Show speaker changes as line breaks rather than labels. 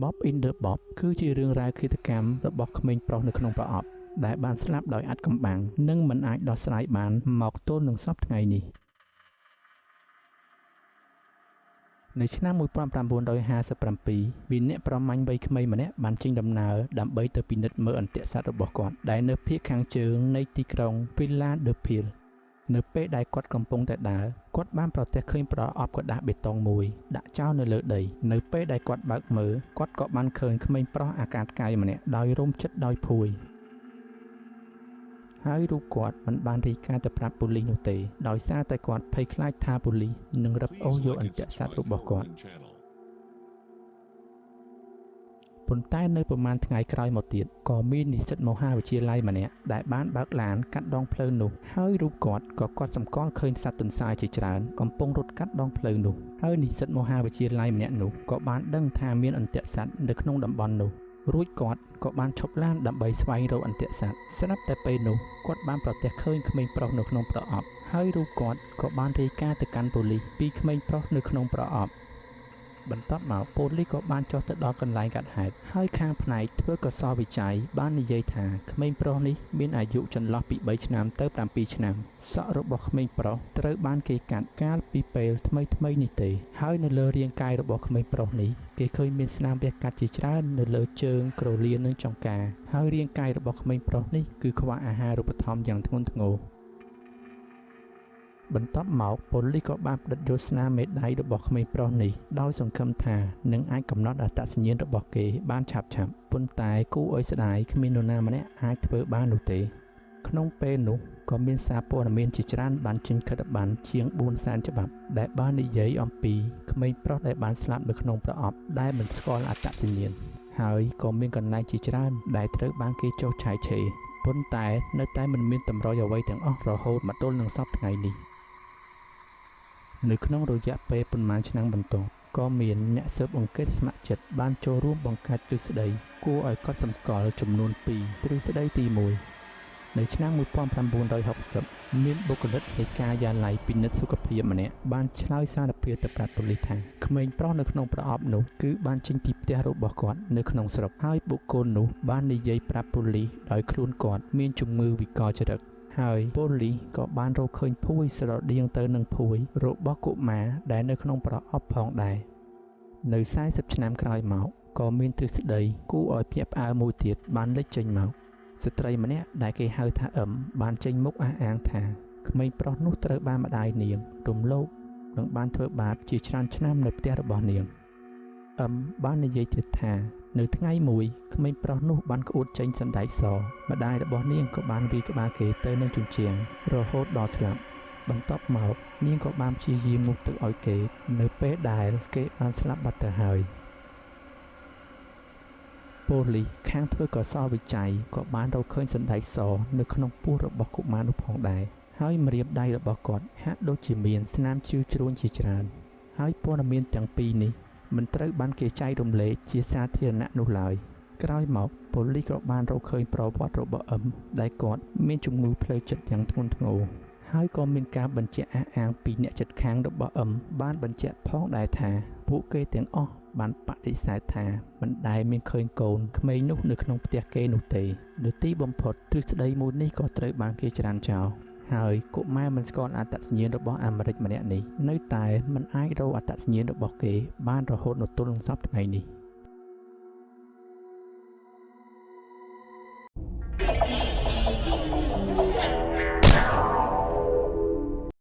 Bob in the Bob គឺជារឿងរ៉ាវឃាតកម្មរបស់ក្មេងប្រុសនៅក្នុងប្រអប់ដែលបានស្លាប់ដោយអាត់កំបាំងនិងមិនអាចដោះស្រាយបានមកទល់នឹងសពថ្ងៃនេះនៅឆ្នាំ1957មានអ្នកប្រមាញ់វ័យក្មេងម្នាក់បានចេញដំណើរដើម្បីទៅពិនិត្យមើលអន្ទាក់សត្វរបស់គាត់ដែលនៅភាគខាងជើងនៃទីក្រុង Philadelphia នៅពេលដែលគាត់កំពុងតែដើរគាត់បានប្រទះឃើញប្រអប់กระดาษបេតុងមួយដាក់ចោលនៅលើដីនៅពេលដែលគាត់បើកមើលគាត់ក៏បានឃើញក្មេងប្រុសអាកាតកាយម្នាក់ដោយរោមចិត្តដោយភួយហើយរូបគាត់មិនបានរីកាទៅប្រាប់ប៉ូលីសនោះទេដោយសារតែគាត់ភ័យខ្លាចថាប៉ូលីសនឹងរឹបអូសយកអន្ទាក់សត្វរបស់គាត់ ប៉ុន្តែនៅប្រហែលថ្ងៃក្រោយមកទៀតក៏មាននិស្សិតមហាវិទ្យាល័យម្នាក់ដែលបានបើកឡានកាត់ដងផ្លូវនោះហើយរូបគាត់ក៏គាត់សម្គាល់ឃើញសត្វទន្សាយជាច្រើនកំពុងរត់កាត់ដងផ្លូវនោះហើយនិស្សិតមហាវិទ្យាល័យម្នាក់នោះក៏បានដឹងថាមានអន្ទាក់សត្វនៅក្នុងតំបន់នោះរួចគាត់ក៏បានឈប់ឡានដើម្បីស្វែងរកអន្ទាក់សត្វស្រាប់តែពេលនោះគាត់បានប្រទះឃើញក្មេងប្រុសនៅក្នុងប្រអប់ហើយរូបគាត់ក៏បានរាយការណ៍ទៅកាន់ប៉ូលីសពីក្មេងប្រុសនៅក្នុងប្រអប់ បន្ទាប់មកប៉ូលីសក៏បានចុះទៅដល់កន្លែងកាត់ហេតុហើយខាងផ្នែកធ្វើកសលវិច័យបាននិយាយថាក្មេងប្រុសនេះមានអាយុចន្លោះពី3ឆ្នាំទៅ7ឆ្នាំសក់របស់ក្មេងប្រុសត្រូវបានគេកាត់កាលពីពេលថ្មីថ្មីនេះទេ ហើយនៅលើរាងកាយរបស់ក្មេងប្រុសនេះគេឃើញមានស្នាមវះកាត់ជាច្រើននៅលើជើងក្រលៀននិងចង្កាហើយរាងកាយរបស់ក្មេងប្រុសនេះគឺខ្វះអាហារូបត្ថម្ភយ៉ាងធ្ងន់ធ្ងរ បន្ទាប់មកប៉ូលីសក៏បានផ្តិតយកស្នាមមេដៃរបស់ក្មេងប្រុសនេះដោយសង្ឃឹមថានឹងអាចកំណត់អត្តសញ្ញាណរបស់គេបានឆាប់ឆាប់ប៉ុន្តែគូអុយស្ដាយគ្មាននរណាម្នាក់អាចធ្វើបាននោះទេ ក្នុងពេលនោះក៏មានសារព័ត៌មានជាច្រើនបានចេញខិត្តប័ណ្ណជាង4សែនច្បាប់ដែលបាននិយាយអំពីក្មេងប្រុសដែលបានស្លាប់នៅក្នុងប្រអប់ដែលមិនស្គាល់អត្តសញ្ញាណហើយក៏មានកន្លែងជាច្រើនដែលត្រូវបានគេចុះឆាយឆេរប៉ុន្តែនៅតែមិនមានតម្រុយអ្វីទាំងអស់រហូតមកទល់នឹងសប្តាហ៍ថ្ងៃនេះ នៅក្នុងរយៈពេលប្រមាណឆ្នាំបន្ទាប់ក៏មានអ្នកស៊ើបអង្កេតស្ម័គ្រចិត្តបានចូលរួមបង្កើតទ្រឹស្ដីគួរឲ្យកត់សម្គាល់ចំនួន2ទ្រឹស្ដីទី1នៅឆ្នាំ1960មានបុគ្គលិកនៃការយាល័យពិនិត្យសុខភាពម្នាក់បានឆ្លើយសារភាពទៅប្រាប់ប៉ូលីសថាក្មេងប្រុសនៅក្នុងប្រអប់នោះគឺបានចេញពីផ្ទះរបស់គាត់នៅក្នុងស្រុកហើយបុគ្គលនោះបាននិយាយប្រាប់ប៉ូលីសដោយខ្លួនគាត់មានជំងឺវិកលចរិត ហើយប៉ូលីសក៏បានរកឃើញភួយស្រដៀងទៅនឹងភួយរបស់កុមារដែលនៅក្នុងប្រអប់ផងដែរនៅ40ឆ្នាំក្រោយមកក៏មានទ្រឹស្ដីគួរឲ្យភ្ញាក់ផ្អើលមួយទៀតបានលេចចេញមកស្ត្រីម្នាក់ដែលគេហៅថាអឹមបានចេញមុខអះអាងថាក្មេងប្រុសនោះត្រូវបានម្ដាយនាងរំលោភនិងបានធ្វើបាបជាច្រើនឆ្នាំនៅផ្ទះរបស់នាង អឹមបាននិយាយទៀតថា នៅថ្ងៃមួយក្មេងប្រុសនោះបានក្អួតចេញសណ្ដែកសម្ដាយរបស់នាងក៏បានវាយក្បាលគេទៅនឹងជញ្ជាំងរហូតដល់ស្លាប់បន្ទាប់មកនាងក៏បានព្យាយាមមុខទឹកឲ្យគេ នៅពេលដែលគេបានស្លាប់បាត់ទៅហើយប៉ូលីសខាងធ្វើកសលវិច័យក៏បានរកឃើញសណ្ដែកសនៅក្នុងពោះរបស់កុមារនោះផងដែរហើយម្រាមដៃរបស់គាត់ហាក់ដូចជាមានស្នាមជ្រឿជ្រួញជាច្រើន ហើយព័ត៌មានទាំងពីរនេះ មិនត្រូវបានគេចែករំលែកជាសាធារណៈនោះឡើយក្រោយមកប៉ូលីសក៏បានរកឃើញប្រវត្តិរបស់អឹមដែលគាត់មានជំងឺផ្លូវចិត្តយ៉ាងធ្ងន់ធ្ងរហើយក៏មានការបញ្ជាក់អះអាងពីអ្នកចិត្តខាងរបស់អឹមបានបញ្ជាក់ផងដែរថាពួកគេទាំងអស់បានបដិសេធថាមិនដែលមានឃើញកូនក្មេងនោះនៅក្នុងផ្ទះគេនោះទេនៅទីបំផុតទ្រឹស្ដីមួយនេះក៏ត្រូវបានគេច្រានចោល ហើយកុមារមិនស្គាល់អត្តសញ្ញាណរបស់អាមេរិកម្នាក់នេះនៅតែមិនអាចរកអត្តសញ្ញាណរបស់គេ បានរហូតដល់ទល់នឹងសប្តាហ៍នេះ។